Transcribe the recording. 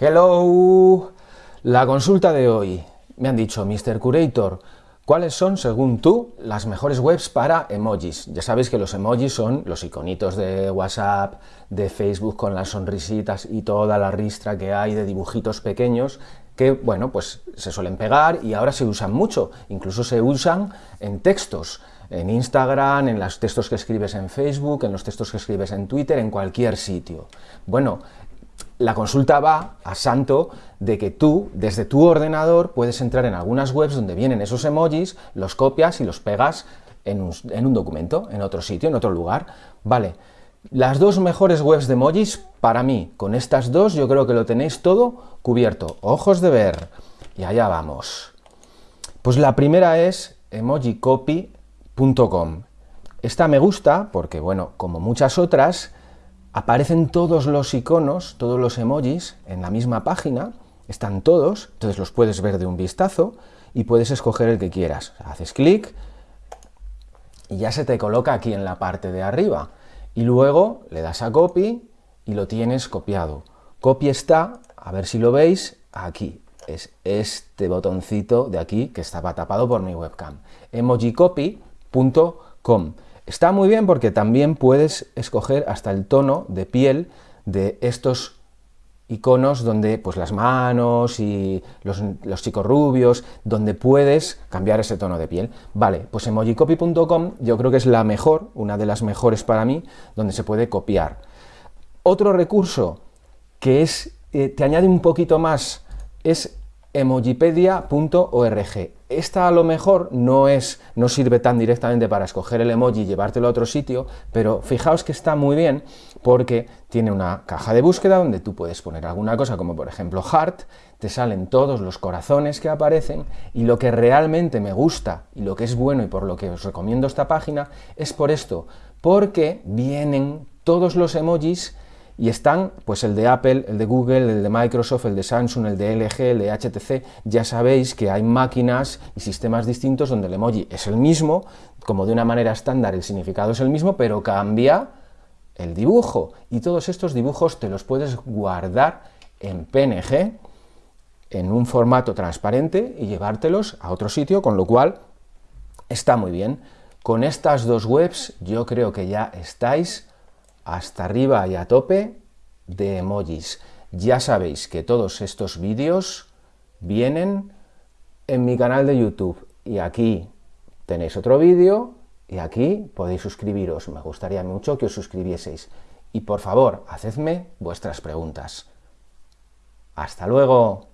Hello, la consulta de hoy. Me han dicho, Mr. Curator, ¿cuáles son, según tú, las mejores webs para emojis? Ya sabéis que los emojis son los iconitos de WhatsApp, de Facebook con las sonrisitas y toda la ristra que hay de dibujitos pequeños que, bueno, pues se suelen pegar y ahora se usan mucho, incluso se usan en textos, en Instagram, en los textos que escribes en Facebook, en los textos que escribes en Twitter, en cualquier sitio. Bueno, la consulta va a santo de que tú, desde tu ordenador, puedes entrar en algunas webs donde vienen esos emojis, los copias y los pegas en un, documento, en otro sitio, en otro lugar. Vale, las dos mejores webs de emojis, para mí, con estas dos yo creo que lo tenéis todo cubierto. Ojos de ver. Y allá vamos. Pues la primera es emojicopy.com. Esta me gusta porque, bueno, como muchas otras, aparecen todos los iconos, todos los emojis en la misma página, están todos, entonces los puedes ver de un vistazo y puedes escoger el que quieras. Haces clic y ya se te coloca aquí en la parte de arriba. Y luego le das a copy y lo tienes copiado. Copy está, a ver si lo veis, aquí. Es este botoncito de aquí que estaba tapado por mi webcam. emojicopy.com Está muy bien porque también puedes escoger hasta el tono de piel de estos iconos donde pues las manos y los, chicos rubios, donde puedes cambiar ese tono de piel. Vale, pues emojicopy.com yo creo que es la mejor, una de las mejores para mí, donde se puede copiar. Otro recurso que es, eh, te añade un poquito más es emojipedia.org. Esta a lo mejor no, es, no sirve tan directamente para escoger el emoji y llevártelo a otro sitio, pero fijaos que está muy bien porque tiene una caja de búsqueda donde tú puedes poner alguna cosa como por ejemplo heart, te salen todos los corazones que aparecen y lo que realmente me gusta y lo que es bueno y por lo que os recomiendo esta página es por esto, porque vienen todos los emojis y están pues el de Apple, el de Google, el de Microsoft, el de Samsung, el de LG, el de HTC, ya sabéis que hay máquinas y sistemas distintos donde el emoji es el mismo, como de una manera estándar el significado es el mismo, pero cambia el dibujo, y todos estos dibujos te los puedes guardar en PNG, en un formato transparente y llevártelos a otro sitio, con lo cual está muy bien. Con estas dos webs yo creo que ya estáis hasta arriba y a tope de emojis. Ya sabéis que todos estos vídeos vienen en mi canal de YouTube y aquí tenéis otro vídeo y aquí podéis suscribiros. Me gustaría mucho que os suscribieseis. Y por favor, hacedme vuestras preguntas. ¡Hasta luego!